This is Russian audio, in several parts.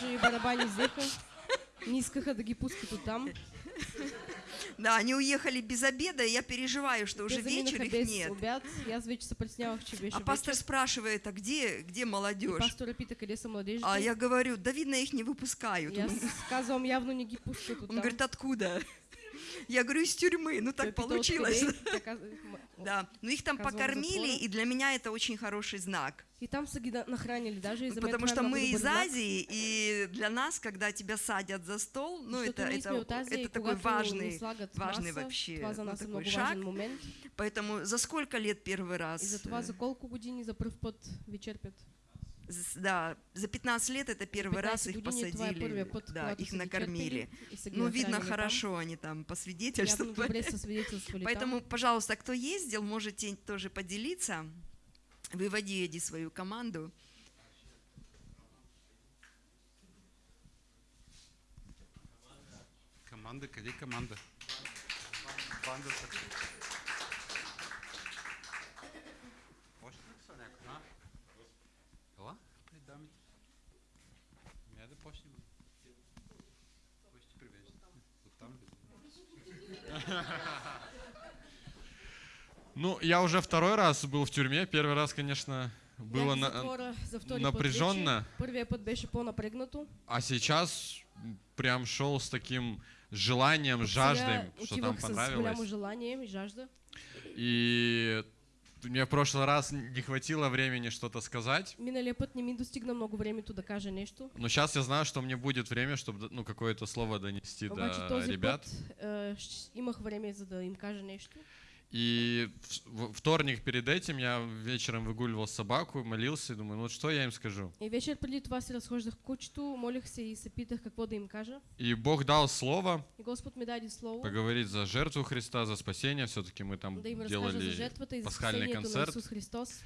даже и барабани взеха. Не искаха да ги пускат оттам. Да, они уехали без обеда, и я переживаю, что уже Те вечер их без нет. обяд. И аз вече се притеснявах, че беше А пастор вечер. спрашивает, а где, где И молодежь? пастора пита, къде са младежите. А я говорю, да видно, их не выпускают. Он, казвам, явно не ги пускат он оттам. говорит, откуда? Я говорю, из тюрьмы. Ну так получилось. «Откъде?» Тя каза, «М- Да, но их там покормили, и для меня это очень хороший знак. И там нахранили даже. И за мен Потому что мы из. Азии, и для нас, когда тебя садят за стол, ну это, это, это такой важный, важный вообще ну, такой шаг. Поэтому за сколько лет первый раз? И за това за колко години за пръв път ви черпят? Да, за 15 лет это первый раз 15 их посадили, да, их накормили. Ну, видно, хорошо они там посвидетельствовали. Поэтому, пожалуйста, кто ездил, можете тоже поделиться. Выводи, Эдди, свою команду. Команда, къде е команда? Бандата. При дамите. Ами айде да почнем. Кой ще привежда? Оттам ли? Ну, я уже второй раз был в тюрьме. Первый раз, конечно, было на- втори напряженно. Първия път беше по-напрегнато. А сейчас прям шел с таким желанием, жаждой, что там понравилось. желание и жажда. И мне в прошлый раз не хватило времени что-то сказать. Миналия път не ми достигна много времето да кажа нещо. Но сейчас я знаю, что мне будет время, чтобы ну, какое-то слово донести Обаче до този ребят. път щ- имах време за да им кажа нещо. И вторник перед этим я вечером выгуливал собаку, молился и думаю, ну вот что я им скажу. И вечер преди това се разхождах кучето, молих се и се питах какво да им кажа. И Бог дал слово И Господ ми даде слово поговорить за жертву Христа, за спасение. Все-таки мы там да им разкажа за делали жертвата и за пасхальный концерт. Христос.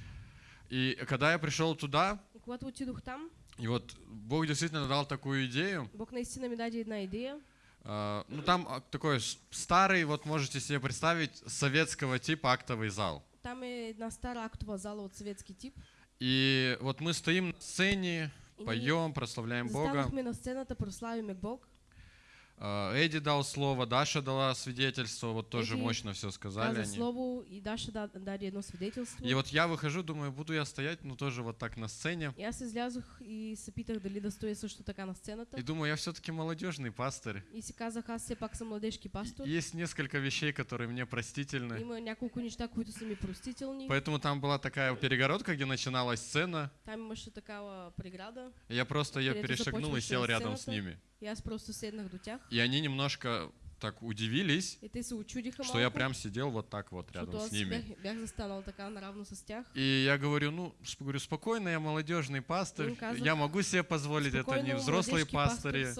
И когда я пришел туда, И когато отидох там, и вот Бог действительно дал такую идею. Бог наистина ми даде една идея. А, ну там а, такой старый, вот можете себе представить, советского типа актовый зал. Там е една стара актова зала от съветски тип. И вот мы стоим на сцене, И поем, прославляем Бога. Застанахме на сцената, прославиме Бог. А, Эдди дал слово, Даша дала свидетельство, вот тоже Эдди мощно все сказали Каза они. слово и Даша да- даде едно свидетелство. И вот я выхожу, думаю, буду я стоять, ну тоже вот так на сцене. И аз излязох и се питах дали да стоя също така на сцената. И думаю, я все-таки молодежный пастор. И си казах, аз все пак съм младежки пастор. Есть несколько вещей, которые мне простительны. Има няколко неща, които са ми простителни. Поэтому там была такая перегородка, где начиналась сцена. Там имаше такава преграда. и Я просто ее перешагнул и сел рядом с ними. И аз просто седнах до тях. И они немножко так удивились, И те се что малко. я прям сидел вот так вот рядом с ними. бях, бях застанал така наравно с тях. И я говорю, ну, говорю, спокойно, я молодежный пастор, Им казах, я могу себе позволить, это не взрослые пастор пастыри,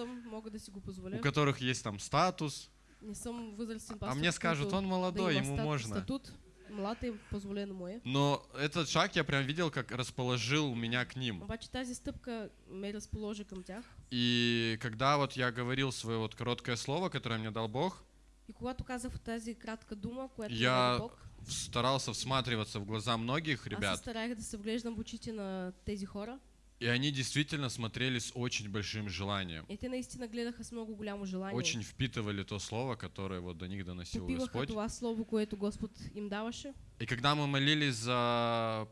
да у которых есть там статус. Не съм възрастен А пастор. мне скажут, он да молодой, има ему стат- можно. Статут. Позволено му е. Но этот шаг я прям видел, как расположил меня к ним. Обаче тази стъпка ме разположи към тях. И когда вот я говорил свое вот короткое слово, которое мне дал Бог, И когато казах тази кратка дума, която Я Бог, старался всматриваться в глаза многих аз се ребят, стараех да се вглеждам в очите на тези хора. И они действительно смотрели с очень большим желанием. И те наистина гледаха с много голямо желание. Очень впитывали то слово, которое вот до них доносил Попиваха Господь. това слово, което Господ им даваше. И когда мы молились за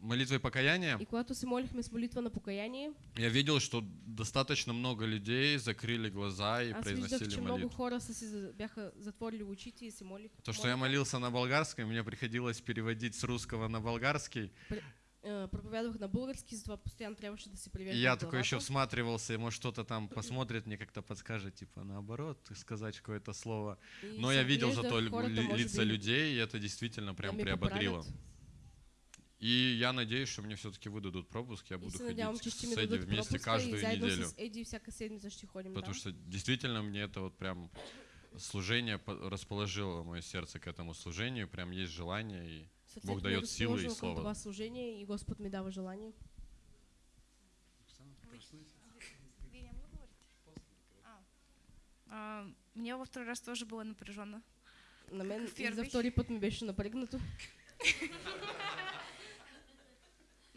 молитвой покаяния, И когато се молихме с молитва на покаяние, я видел, что достаточно много людей закрыли глаза и аз виждах, произносили много молитву. хора са си бяха затворили очите и се молих. То, что я молился на болгарском, мне приходилось переводить с русского на болгарский. Е, проповядвах на български, затова постоянно трябваше да се И привеждам я такой еще всматривался, и может кто-то там посмотрит, мне как-то подскажет, типа наоборот, сказать какое-то слово. И Но я видел зато ли- лица би, людей, и это действительно да прям приободрило. поправят. И я надеюсь, что мне все-таки выдадут пропуск, я буду ходить надявам, ще с Эдди вместе каждую неделю. ще ходим Потому там. что действительно мне это вот прям служение по- расположило мое сердце к этому служению, прям есть желание, и Бог дает силы и това служение и Господ ми дава желание. А. А, Мне во второй раз тоже было напряженно. На мен в и за втори път ми беше напрегнато.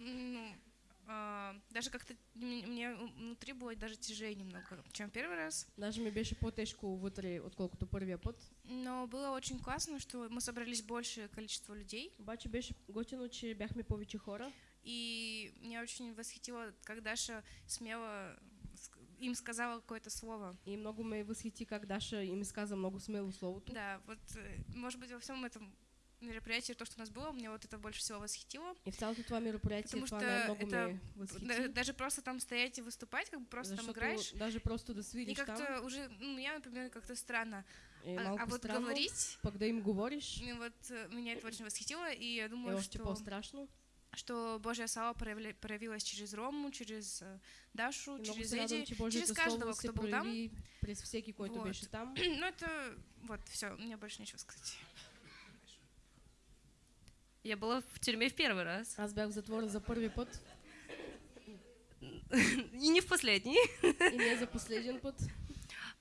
Ну, даже как-то мне внутри было даже тяжелее немного, чем первый раз. Даже ми беше по-тежко вътре, отколкото първия път. Но было очень классно, что мы собрались большее количество людей. Обаче беше готино, че бяхме повече хора. И меня очень восхитило, как Даша смело им сказала какое-то слово. И много ме възхити как Даша им изказа много смело словото. Да, вот, э, может быть, во всем этом мероприятии, то, что у нас было, мне вот это больше всего восхитило. И в цялото това мероприятие Потому что это. Да- даже просто там стоять и выступать, как бы просто там Защото играешь. даже просто да И свириш там как-то уже, ну, я, например, как-то странно. е А, а вот странно. говорить, Пък да им говориш ну, вот э, меня это очень восхитило, и я е думаю, още что, по-страшно. что Божья слава проявля- проявилась через Рому, через э, Дашу, И через Божието через каждого, кто был там. през всеки, който Вот. беше там. Ну, это, вот, все, меня больше нечего сказать. Я была в тюрьме в первый раз. Аз бях в затвора за първи път И не в последний. и не за последен път.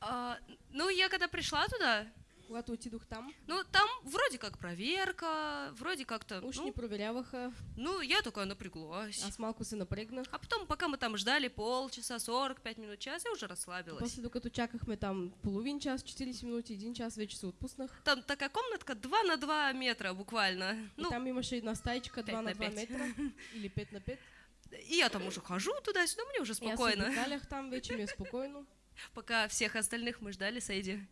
А, ну, я когда пришла туда, Когато отидох там, ну, там вроде как проверка, вроде как-то, уж ну, проверяваха. ну, я такая напряглась. Аз малко се напрегнах. А потом, пока мы там ждали полчаса, 45 минут, час, я уже расслабилась. После докато чакахме там половин час, 40 минути, един час, вече се отпуснах. Там такая комнатка 2 на 2 метра буквально. И Ну, там имаше една стаечка 2 пет на на 2 пет. метра или 5 на 5. и я там уже хожу туда-сюда, мне уже спокойно. обикалях там, вече ми е спокойно. Пока всех остальных мы ждали с.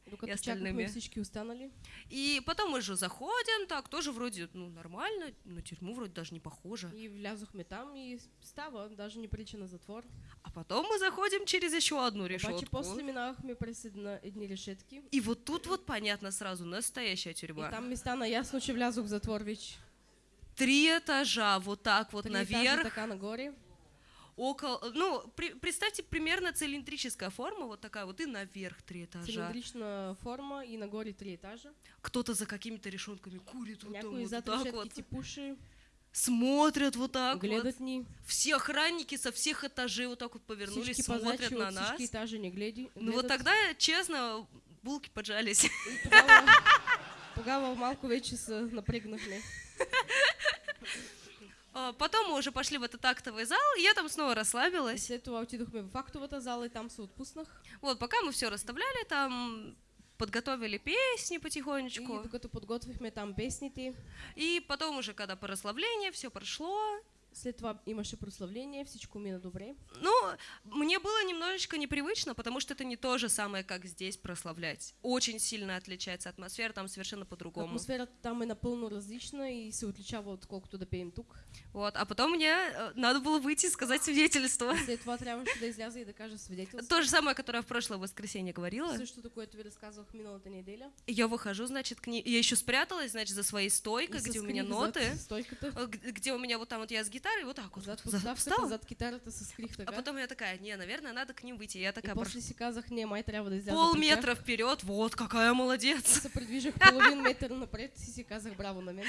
Докато И остальными. останали. И потом мы же заходим, так, тоже вроде, ну, нормально, на тюрьму вроде даже не похоже. И влязохме там и става, даже не прилича на затвор. А потом мы заходим через еще одну решетку. после минавахме през една, едни решетки. И вот тут вот понятно сразу, настоящая И тюрьма. там ми стана ясно, че влязох в затвор вече. Три этажа вот так вот Три наверх, така нагоре. Около, ну, при- представьте, примерно цилиндрическая форма, вот такая вот, и наверх три этажа. Цилиндрична форма и нагоре три етажа. Кто-то за какими-то решетками курит вот, там вот так вот, ти пуши, смотрят вот так вот. ни. Все охранники со всех этажей вот так вот повернулись, Всички смотрят на нас. етажи не гледи. Ну вот тогда, честно, булки поджались. И тогава, тогава малко вече напрегнахме. А, Потом мы уже пошли в этот актовый зал, и я там снова И расслабилась. след това отидохме в актовата зала и там се отпуснах. Вот, пока мы все расставляли, там подготовили песни И потихонечку. докато подготвихме там песните, И потом уже, когда по расслаблению, все прошло. след това имаше прославление, всичко мина добре. Ну, немножечко непривычно, потому что это не то же самое, как здесь прославлять. Очень сильно отличается атмосфера, там совершенно по-другому. Атмосферата там е напълно различна и се отличава отколкото да пеем тук. Вот, а потом мне э, надо было выйти и сказать свидетельство. След това трябваше да изляза и да кажа свидетелство. То же самое, которое в прошлое воскресенье говорила. Същото, което ви разказвах миналата неделя. Я выхожу, значит, к ней. Я еще спряталась, значит, за своей И стойкой, где у меня ноты. Э, Где у меня вот там вот я с гитарой, вот так вот, Зад встала. зад китарата се скрих А потом я такая, не, наверное, надо к ним выйти. Я И такая после прош- си казах, не, май трябва да изляза при тях. полметра вперед, вот какая молодец. Се придвижих половин и си казах браво на мен.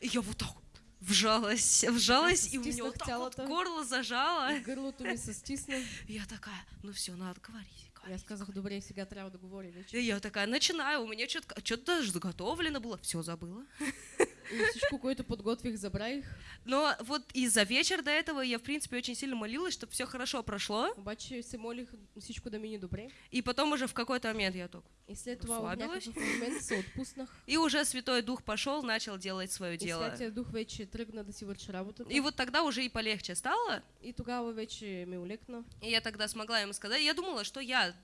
И я вот так вжалась, вжалась, и у вот так вот горло зажало. И стисна. И я такая, ну все, надо говорить. И аз говорить, казах, добре, сега трябва да говоря вече. И я такая начинаю, у меня что-то что даже заготовлено было, все забыла. И всичко, което подготвих, забравих. Но вот и за вечер до этого я, в принципе, очень сильно молилась, чтобы все хорошо прошло. Обаче се молих всичко да мине добре. И потом уже в какой-то момент я так. И след някакъв момент се отпуснах. И уже Святой Дух пошел, начал делать свое И дело. Святия Дух вече тръгна да си върши работата. И вот тогда уже и полегче стало. И тогава вече ми улекна. И я тогда смогла ему сказать. Я думала, что я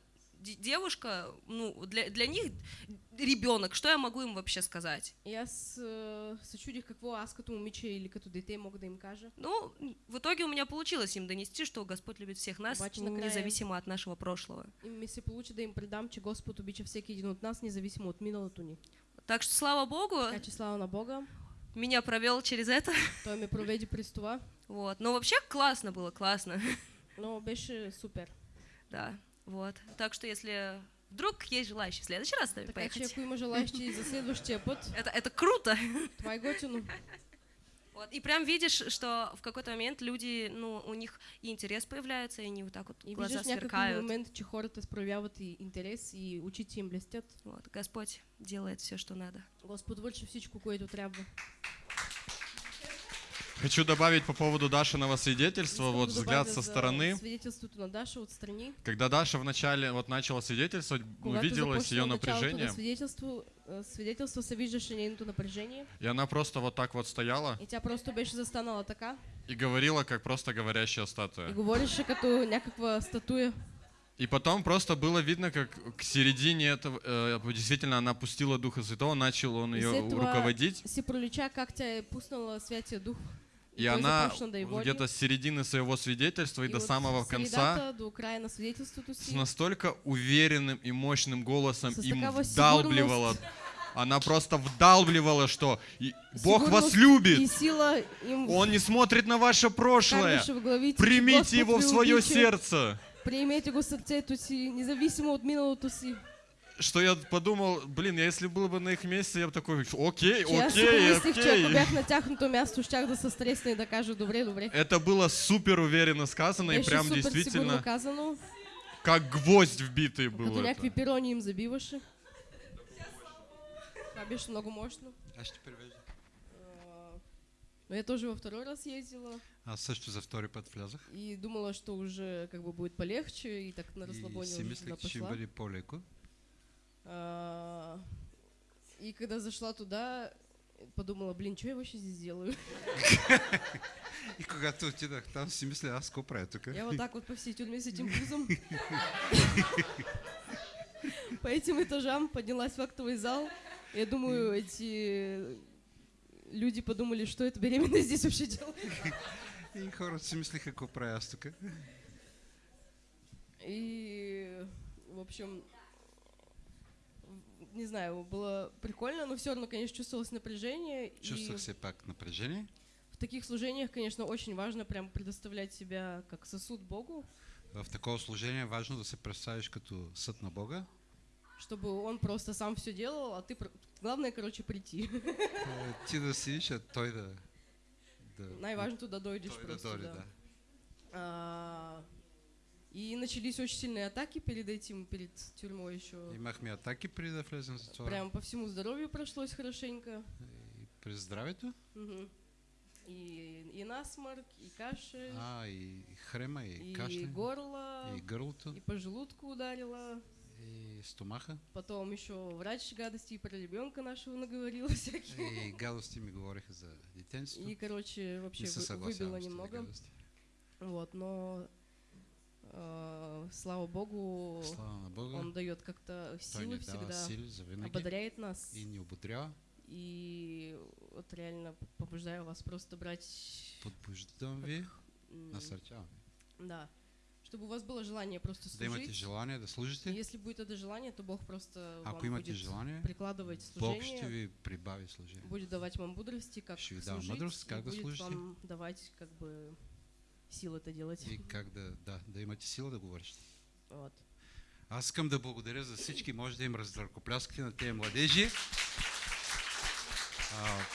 девушка, ну, для, для них ребенок, что я могу им вообще сказать? Аз а, се чудих какво аз като момиче или като дете мога да им кажа. Ну, в итоге у меня получилось им донести, что Господь любит всех нас, Обаче независимо от нашего прошлого. И ми се получи да им предам, че Господ обича всеки един от нас, независимо от миналото ни. Так что, слава Богу, Така че слава на Бога. меня провел через это. Той ме проведе през това. Вот. Но вообще классно было, классно. Но беше супер. Да, вот. Так что, если вдруг есть желающие в следующий раз с нами Така че поехать, ако има желаящи за следващия път, это, это круто. това е готино. Вот. И прям видишь, что в какой-то момент люди, ну, у них и интерес появляется, и они вот так вот И глаза някакъв сверкают. момент, че хората проявяват и интерес и очите им блестят. Вот. Господь делает все, что надо. Господ върши всичко, което трябва. Хочу добавить по поводу Дашиного свидетельства, вот взгляд со за стороны. На Дашу отстрани. Когда Даша вначале вот начала свидетельствовать, увиделось ее напряжение, на свидетелство, э, се нейното напрежение. и она просто вот так вот стояла И тя просто беше застанала така и говорила, как просто говорящая и статуя. говореше като някаква статуя. И потом просто было видно, как к середине этого, э, действительно, она пустила Духа Святого, начал он И ее руководить. Си пролича как тя е пуснала Святия Дух. И она где-то с середины своего свидетельства и, И до от самого конца до с настолько уверенным и мощным голосом С им вдалбливала. Она просто вдалбливала, что Бог вас любит. Он не смотрит на ваше прошлое. Примите его в свое сердце. Приемете го в си, независимо от миналото си. Что я подумал, блин, я если был бы на их месте, я бы такой, окей, си окей, помислих, че ако окей. бях на тяхното място, щях да се стресна и да кажа добре, добре. Это было супер уверенно сказано и Беше прям супер действительно казано, как гвоздь вбитый като был. някакви это. пирони им забиваше. Това беше много мощно. Аз ще превежда. А, Но я тоже во второй раз ездила Аз също за втори път влязах. и думала, что уже как бы будет полегче, и так на И расслабоне си уже мислех, туда че ще пошла. бъде по-леко. А, И когда зашла туда, подумала, блин, что я вообще здесь делаю? И когато отидах там, си мисля, аз какво правя тук? Я вот так вот по всей тюрьме с этим пузом. По этим этажам поднялась в актовый зал. Я думаю, эти люди подумали, что это беременная здесь вообще делает. И хората си мислиха, какво правя аз тук. И, в общем, не знаю, было прикольно, но все равно, конечно, чувствовалось напряжение. Чувствах и се пак напрежение. в таких служениях, конечно, очень важно прям предоставлять себя как сосуд Богу, В такова служение е важно да се представиш като съд на Бога. чтобы он просто сам все делал, а ты... Главное, короче, прийти. Е, Ти да сидиш, а той да... да Най-важното да дойдеш той да просто, дойде, да. да. А, И начались очень сильные атаки перед этим, перед тюрьмой еще. Имахме атаки да влезем затвора. Прям по всему здоровью прошлось хорошенько. И през здравето. Мгм. И, и насморк, и кашель, А, и хрема, и, и кашля, горло, и гърлото, и по желудку ударило. и стомаха. Потом еще врач гадости и про ребенка нашего наговорила всякие. И гадости ми говориха за детенството. И, короче, вообще Не вы- выбило немного. гадости. Вот, но слава богу, Слава на Бога. он дает как-то силы всегда, винаги ободряет нас. и ни ободрява. И вот реально побуждаю вас просто брать, Подбуждам ви, м, насърчавам. да, чтобы у вас было желание просто Да имате служить. желание да служите. если будет это желание, то Бог просто Ако вам имате будет желание, прикладывать Бог ще служение, ви прибави служение. будет давать вам мудрости, как Ще служить, мъдрост, и как да будет служите. вам давать как бы силы это делать. И как да, да, имате сила да говорите. Вот. Аз искам да благодаря за всички. Може да им раздъркопляскате на тези младежи. А,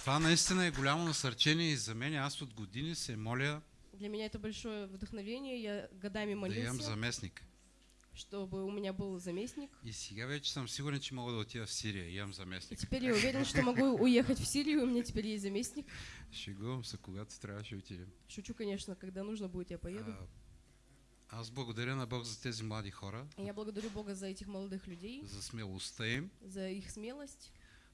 това наистина е голямо насърчение и за мен. Аз от години се моля Для меня это большое вдохновение. Я годами да имам молился, заместник. Чтобы у меня был заместник. И сега вече съм сигурен, че мога да отида в Сирия. Имам И заместник. теперь я уверен, что могу уехать в Сирию, у меня теперь есть заместник. Шегувам се, когато трябваше отидем. Шучу, конечно, когда нужно будет, я поеду. А, аз благодаря на Бог за тези млади хора, И я благодарю Бога за этих молодых людей, за смелостта им. за их смелость.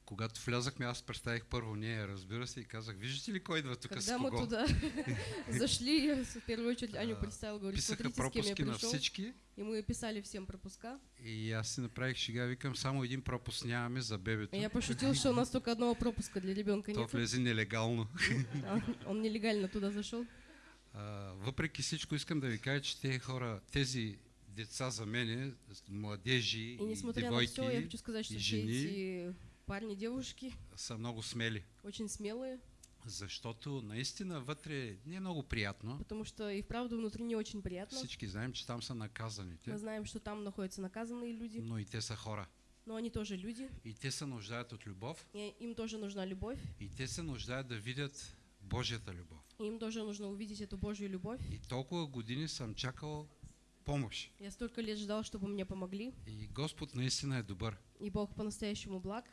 Когато влязахме, аз представих първо нея, разбира се, и казах, виждате ли кой идва тук с Когда мы кого? туда зашли, в первую очередь Аню представил, говорю, Писаха с пропуски на пришел. всички. И мы писали всем пропуска. И аз си направих шега, викам, само един пропуск нямаме за бебето. И я пошутил, что у нас только одного пропуска для ребенка То нет. влезе нелегално. Он нелегально туда зашел. Въпреки всичко искам да ви кажа, че тези хора, тези деца за мене, младежи И и на все, я девойки, хочу сказать, что и жени. Парни, девушки са много смели. очень смелые, Защото наистина вътре не е много приятно. потому что и вправду внутри не очень приятно. Всички знаем, че там са наказаните, Мы знаем, что там находятся наказанные люди, но и те са хора. но они тоже люди, И те се нуждаят от любов. и им тоже нужна любовь, И те се нуждаят да видят Божията любов. и им тоже нужно увидеть эту Божью любовь. И толкова години съм чакал помощ. Я столько лет ждал, чтобы мне помогли, И Господ наистина е добър. и Бог по-настоящему благ.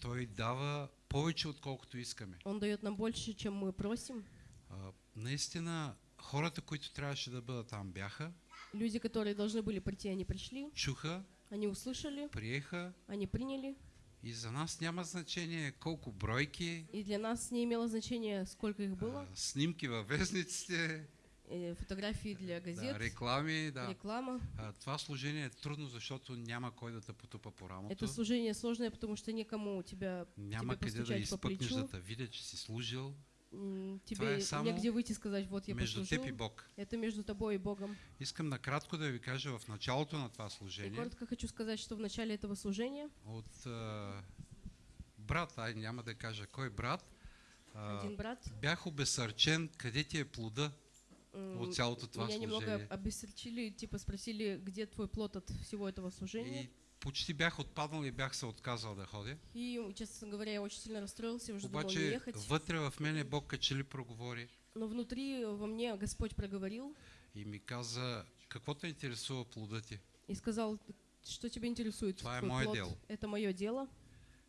Той дава повече отколкото искаме. Он дает нам больше, чем мы просим. А, наистина, хората, които трябваше да бъдат там, бяха, Люди, которые должны были прийти, они пришли, чуха, они услышали, приеха они приняли. и за нас няма значение колко бройки, И для нас не имело значения, сколько их было. а, снимки във вестниците, Фотографии для да, газет, реклами. Да. реклама. А, това служение е трудно, защото няма кой да те потупа по рамото. Это служение сложное, потому что никому тебя Няма тебе къде да изпъкнеш да те видя, че си служил м, Това тебе е само негде выйти и сказать, вот я между послужил. теб и Бог. Это между тобой и Богом. Искам накратко да ви кажа в началото на това И служение коротко хочу сказать, что в начале этого служения от а, брат, ай няма да кажа кой брат, а, один брат бях обесърчен къде ти е плода м, от цялото това меня немного служение. обесерчили, типа спросили, где твой плод от всего этого служения. И почти бях отпаднал и бях се отказал да ходя. И, честно говоря, я очень сильно расстроился, уже думал не Обаче ехать. вътре в мене Бог качели проговори Но внутри во мне Господь проговорил и ми каза, какво те интересува плода ти? и сказал, что тебя интересует твой плод? дело. Это мое дело.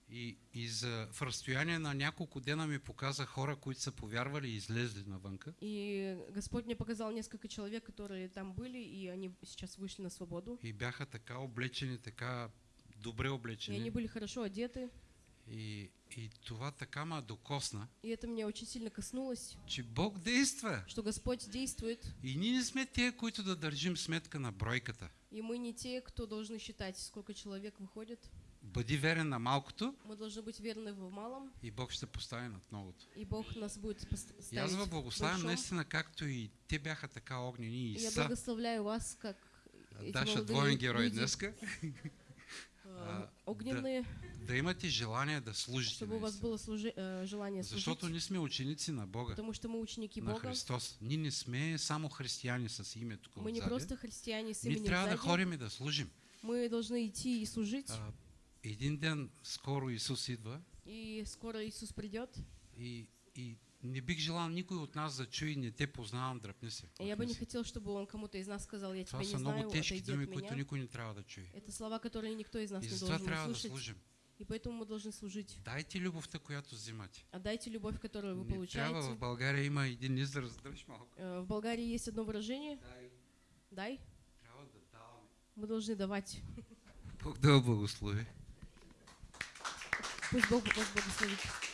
И, и за, в разстояние на няколко дена ми показа хора, които са повярвали и излезли навънка. И Господь мне показал несколько человек, которые там были, и они сейчас вышли на свободу. И бяха така облечени, така добре И они облечени. были хорошо одеты. И, и това така ма докосна, И это меня очень сильно коснулось, че Бог действа. что Господь действует, И ние не сме тия, които да държим сметка на бройката. и мы не те, кто должны считать, сколько человек выходит. Бъди верен на малкото Мы должны быть верны в малом, и Бог ще постави над многото. и Бог нас будет пос- И аз ви благославям наистина, както и те бяха така огнени и И Я са. благословляю вас, как эти Даша двоен герой днеска. э, огненные, Да имате желание да служите чтобы у вас было служи- э, желание служить, Защото ние сме ученици на Бога, потому что мы ученики на Бога. Христос. Ние не сме само християни с име тук Мы не просто христиане с Ние именем трябва да ходим и да служим. Мы должны идти и служить. А, един ден скоро Исус идва И скоро Иисус придет. и, и не бих желал никой от нас да чуе, не те познавам, дръпни се. Я бы не хотел, чтобы он кому-то из нас сказал, я тебя не знаю, много тежки думи, които никой не трябва да чуе. Это слова, которые никто из нас И не должен трябва да услышать. служим. И поэтому мы должны служить. Дайте любовта, която взимате. Отдайте любовь, которую вы Не трябва в получаете. България има един израз, дръж малко. Э, В Болгарии есть одно выражение. Дай. Трябва да даваме. Мы должны давать. Бог да благослови. Пусть Бог вас благословит.